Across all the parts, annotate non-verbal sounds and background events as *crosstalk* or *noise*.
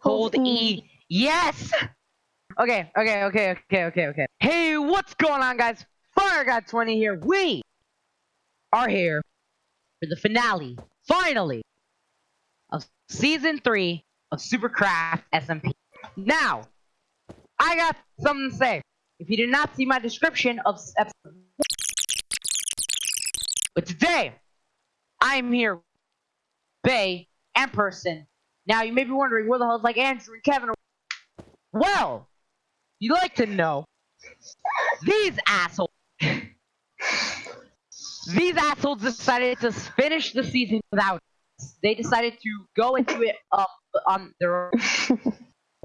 Hold E. Yes! Okay, okay, okay, okay, okay, okay. Hey, what's going on, guys? Fire God 20 here. We are here for the finale, finally, of season 3 of Supercraft SMP. Now, I got something to say. If you did not see my description of episode but today, I'm here, Bay and Person. Now, you may be wondering, where the hell is like Andrew and Kevin? Well, you'd like to know, these assholes, these assholes decided to finish the season without us. They decided to go into it um, on their own.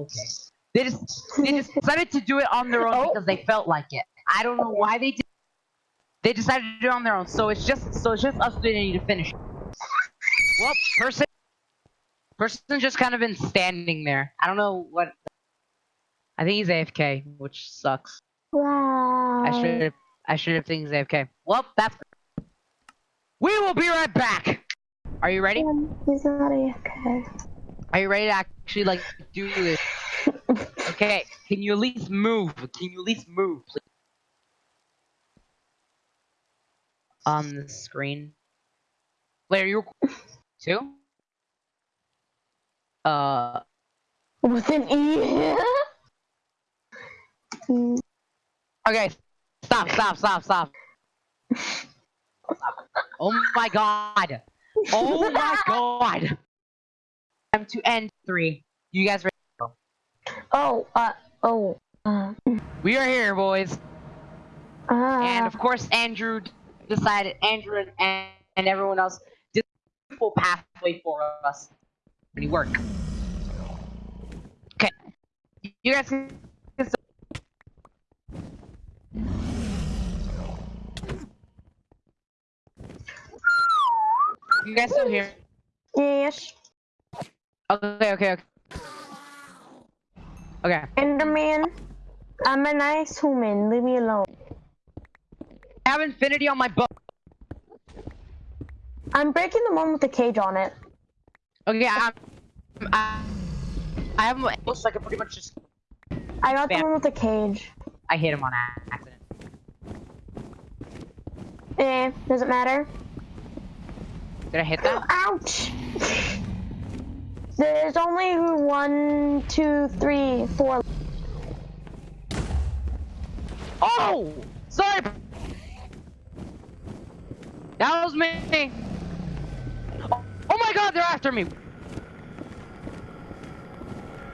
Okay. *laughs* They just, they just decided to do it on their own Oh. because they felt like it. I don't know why they did. They decided to do it on their own, so it's just so it's just us that need to finish. Well, person, person just kind of been standing there. I don't know what. I think he's AFK, which sucks. Wow. I should have. I should have think he's AFK. Well, that's. We will be right back. Are you ready? Um, He's not AFK. Are you ready to actually like do this? *laughs* Okay. Can you at least move? Can you at least move, please? On the screen. Wait, are you two? Uh. With an E. *laughs* Okay. Stop! Stop! Stop! Stop! Oh my god! Oh my *laughs* god! Time to end three. You guys ready? oh, uh, oh. Uh, We are here, boys. And uh, of course, Andrew decided, Andrew and, and everyone else did a full pathway for us. Any work? You guys can. You guys still here? yes. Okay, okay, okay. Okay. Enderman. I'm a nice human. Leave me alone. I have infinity on my boat. I'm breaking the one with the cage on it. Okay, I'm. I, I have my. Looks like I pretty much just. I got Bam. the one with the cage. I hit him on accident. Eh, doesn't matter. Did I hit that? *gasps* Ouch! There's only one, two, three, four. Oh! Sorry! That was me! Oh, oh my god, they're after me!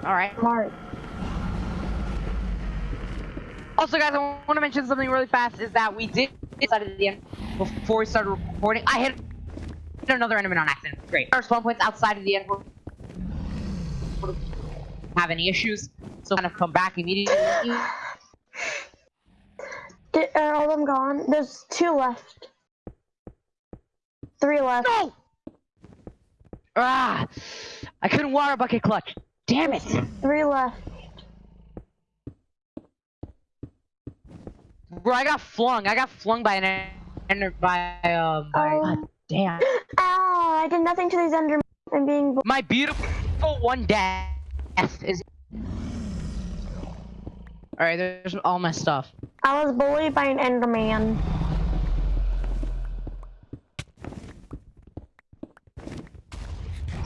Alright. Mark. Also, guys, I want to mention something really fast is that we did decide at the end, before we started recording, I hit another enemy on accident. Great. Our spawn points outside of the end have any issues, so kind of come back immediately. *sighs* Did, are all of them gone? There's two left. Three left. No! Ah! I couldn't water bucket clutch. Damn it! Three left. Bro, I got flung. I got flung by an ender by um by Oh. God damn. Ow! I did nothing to these Endermen. I'm being. bu- My beautiful one death is Alright, there's all my stuff. I was bullied by an Enderman.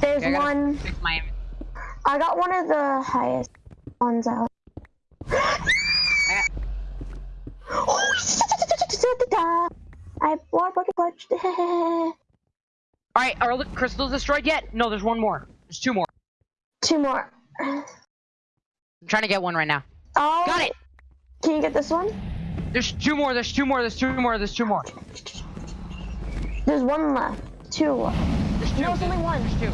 There's Okay, I one. my I got one of the highest ones out. I I have one bucket clutch. Alright, are the crystals destroyed yet? No, there's one more. There's two more. Two more. I'm trying to get one right now. Oh, Got it! Can you get this one? There's two more, there's two more, there's two more, there's two more. There's one left. Two left. There's two. No, it's only one. There's two.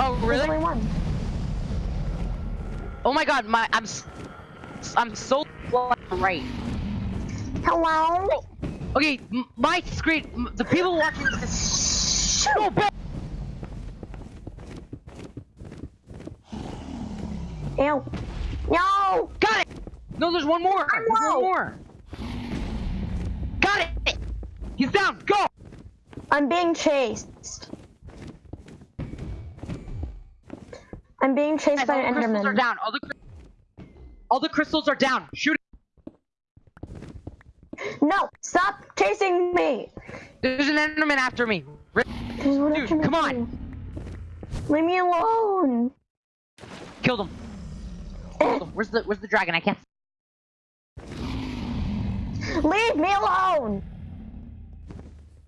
Oh, really? There's only one. Oh my god, my I'm I'm so right. Hello? Oh. Okay, my screen, the people watching this is so bad. Ew. No! Got it. No, there's one more. There's one more. Got it. He's down. Go. I'm being chased. I'm being chased Guys, by all the an crystals are Enderman. down. All the, all the crystals are down. Shoot No, stop chasing me. There's an Enderman after me. Dude, come on. Leave me alone. Killed him. Killed him. Where's the Where's the dragon? I can't. Leave me alone.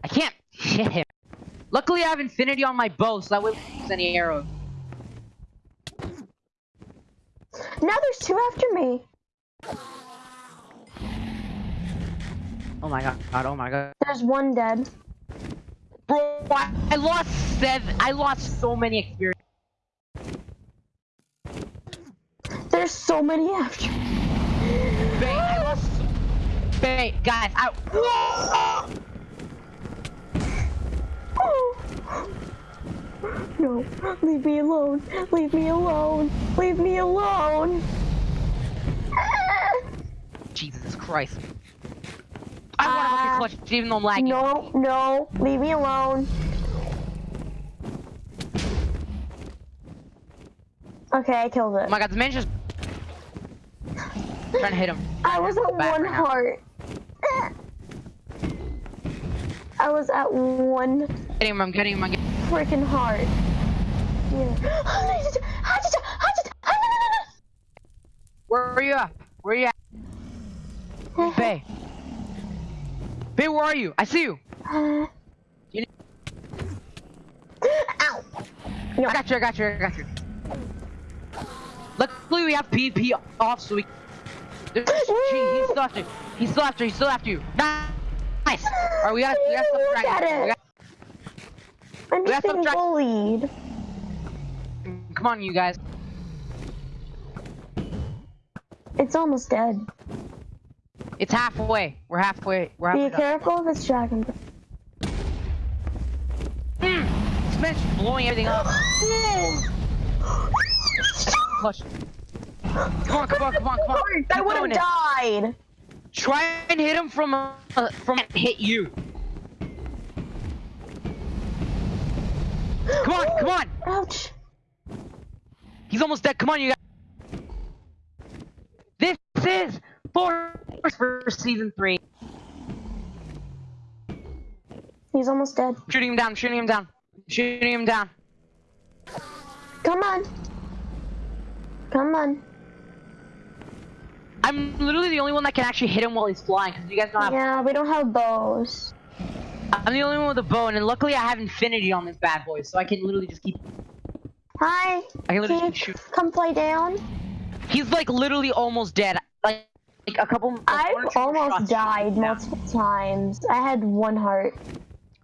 I can't hit him. Luckily, I have infinity on my bow, so that way don't use any arrows. Now there's two after me. Oh my god. God. Oh my god. There's one dead. Bro, I, I lost seven. I lost so many experience. There's so many after me. Babe, I lost. Babe, guys, I. No, leave me alone. Leave me alone. Leave me alone. Jesus Christ. I want to look uh, at clutch, even though I'm lagging. No, no, leave me alone. Okay, I killed it. Oh my god, the man just. trying to hit him. *laughs* I was at Back one right heart. I was at one Getting him, I'm getting him, I'm getting him. freaking heart. Yeah. Where are you at? Where are you at? *sighs* Bay. Bay, where are you? I see you. You. *gasps* Ow. I got you, I got you, I got you. Luckily, we have PvP off, so we. There's- *gasps* he- He's still after you. He's still after you. He's still after you. Nice. Alright, we got we got some Look dragons. at We got- I'm We just have some being bullied. Come on, you guys. It's almost dead. It's halfway. We're halfway. We're Be halfway. done. careful if it's dragon. Mm, this man's blowing everything up. *gasps* Clutch. Come on, come on, come on, come on. *laughs* I would have it. died. Try and hit him from uh, from hit you. Come on, come on. *gasps* Ouch. He's almost dead. Come on, you guys. This is for for season three. He's almost dead. Shooting him down. Shooting him down. Shooting him down. Come on. Come on. I'm literally the only one that can actually hit him while he's flying because you guys don't have. Yeah, we don't have bows. I'm the only one with a bow, and luckily I have infinity on this bad boy, so I can literally just keep. Hi. I can literally shoot. come play down? He's like literally almost dead. Like, like a couple. like, one or I've almost died he's down. multiple times. I had one heart.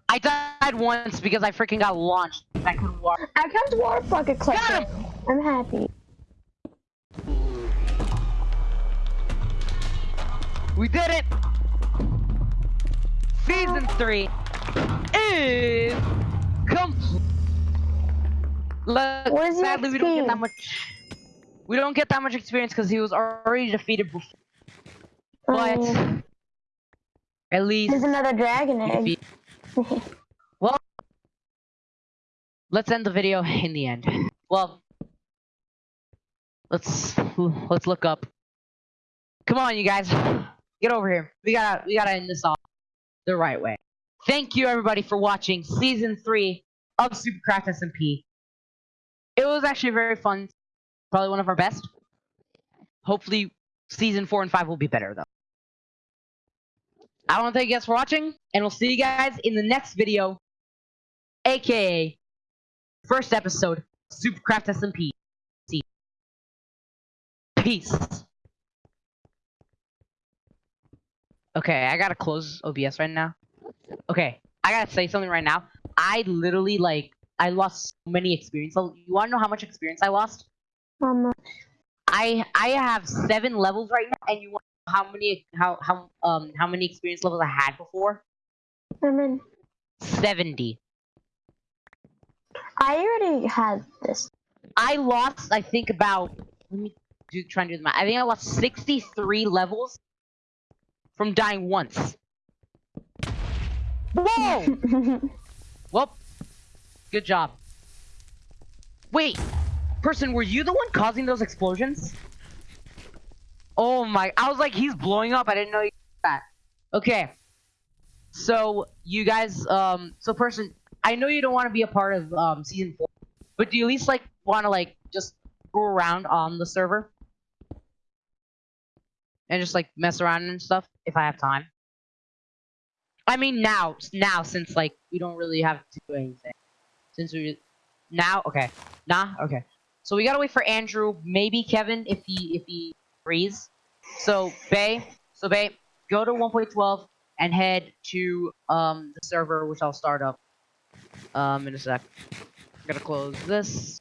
I died once because I freaking got launched. I couldn't walk. I kept war bucket Got clicking. I'm happy. We did it! Season 3 is complete. Look, What is the sadly we don't get that much. We don't get that much experience because he was already defeated before. But Um, at least there's another dragon egg. *laughs* Well, let's end the video in the end. Well, let's let's look up. Come on, you guys, get over here. We gotta we gotta end this off the right way. Thank you everybody for watching season three of Supercraft SMP. It was actually very fun. Probably one of our best. Hopefully, season four and five will be better though. I want to thank you guys for watching, and we'll see you guys in the next video, aka first episode, Supercraft SMP. Peace. Okay, I gotta close OBS right now. Okay, I gotta say something right now. I literally like I lost so many experience. You wanna know how much experience I lost? Um, I I have seven levels right now, and you want to know how many how how um how many experience levels I had before? I'm. Seventy. I already had this. I lost, I think about. Let me do try and do the math. I think I lost sixty-three levels from dying once. Whoa! *laughs* well, good job. Wait, person, were you the one causing those explosions? Oh my! I was like, he's blowing up. I didn't know you did that. Okay. So you guys, um, so person, I know you don't want to be a part of um season four, but do you at least like want to like just go around on the server and just like mess around and stuff if I have time? I mean now, now since like we don't really have to do anything. Since we now, okay, nah, okay. So we gotta wait for Andrew, maybe Kevin if he if he agrees. So Bay, so Bay, go to 1.12 and head to um the server, which I'll start up um in a sec. I'm gonna close this.